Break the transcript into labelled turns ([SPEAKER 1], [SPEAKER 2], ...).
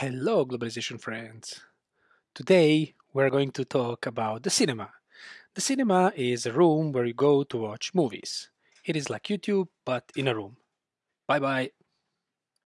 [SPEAKER 1] Hello, globalization friends. Today we're going to talk about the cinema. The cinema is a room where you go to watch movies. It is like YouTube, but in a room. Bye bye.